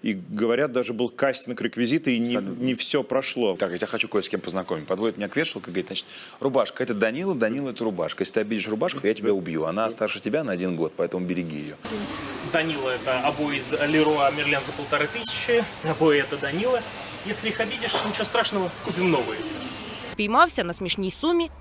И говорят, даже был кастинг реквизита, и не, не все прошло. Так, я тебя хочу кое с кем познакомить. Подводит меня к вешалке, говорит, значит, рубашка, это Данила, Данила, это рубашка. Если ты обидишь рубашку, я тебя убью. Она старше тебя на один год, поэтому береги ее. Данила это обои из Леруа Мерлен за полторы тысячи. Обои это Данила. Если их обидишь, ничего страшного, купим новые. Піймався на смішній сумі